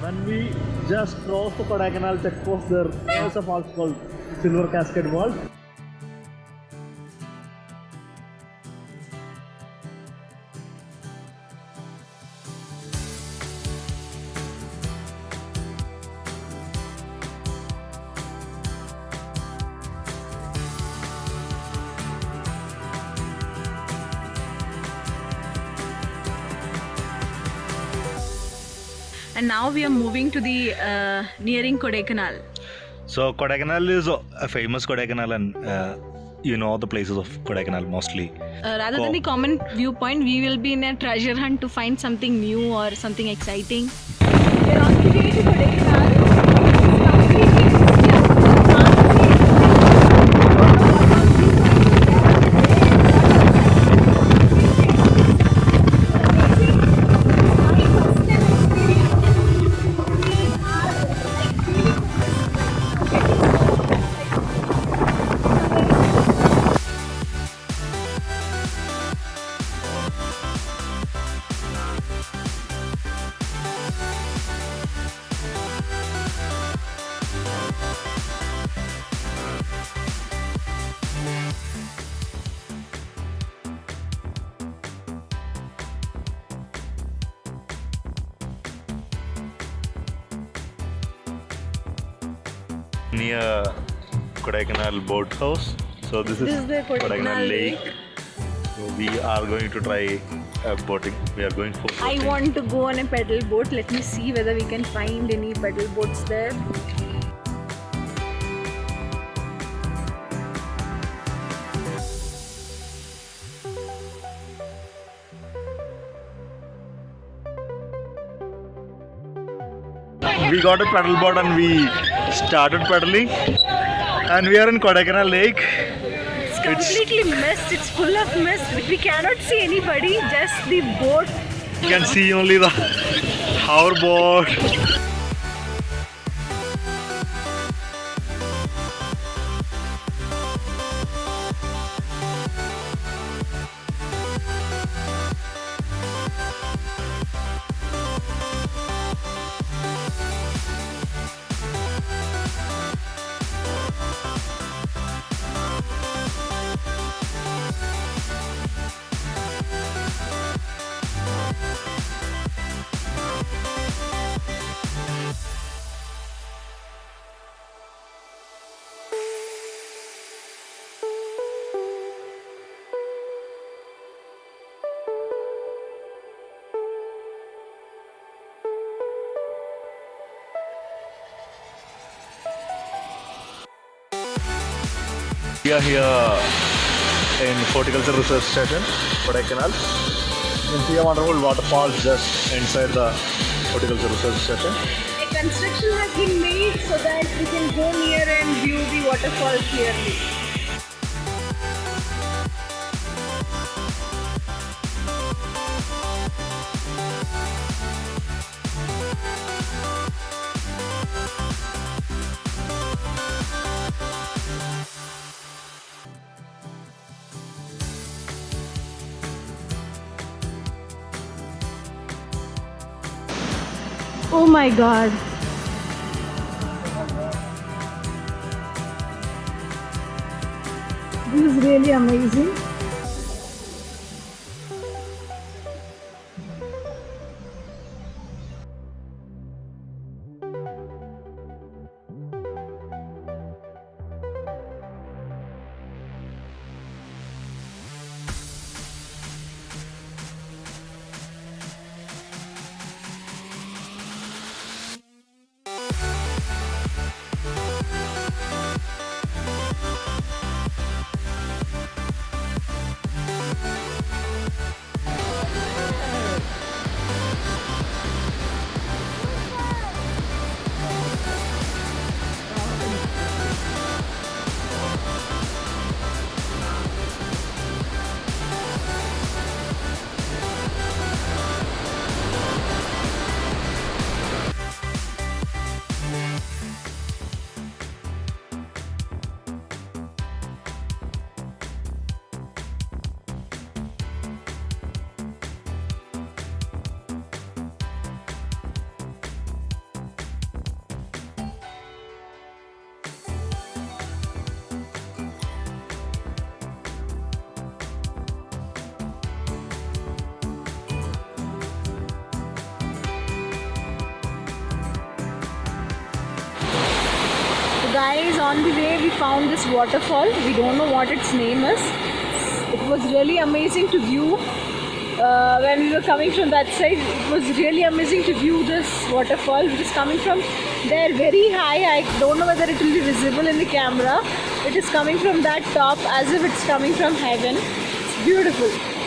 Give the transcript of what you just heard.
When we just cross the Kodaikanal checkpost, there is a falls called Silver Cascade Vault. And now we are moving to the uh, nearing Kodaikanal. So Kodaikanal is a famous Kodaikanal and uh, you know the places of Kodaikanal mostly. Uh, rather Go. than the common viewpoint, we will be in a treasure hunt to find something new or something exciting. We are on the way to Kodaikanal. Near Kodaikanal boat house. So this is, This is the Kodaikanal Lake. So we are going to try uh, boating. We are going for I want to go on a pedal boat. Let me see whether we can find any pedal boats there. We got a paddle board and we started paddling and we are in Kodaikanal Lake. It's completely mist. It's full of mist. We cannot see anybody. Just the boat. You can see only the hoverboard. Here in Horticulture Research Station, Kodaikanal. You can see a wonderful waterfall just inside the Horticulture Research Station. A construction has been made so that we can go near and view the waterfall clearly. Oh my god. This is really amazing. Guys, on the way we found this waterfall. We don't know what its name is. It was really amazing to view. Uh, when we were coming from that side, it was really amazing to view this waterfall, which is coming from there very high. I don't know whether it will be visible in the camera. It is coming from that top as if it's coming from heaven. It's beautiful.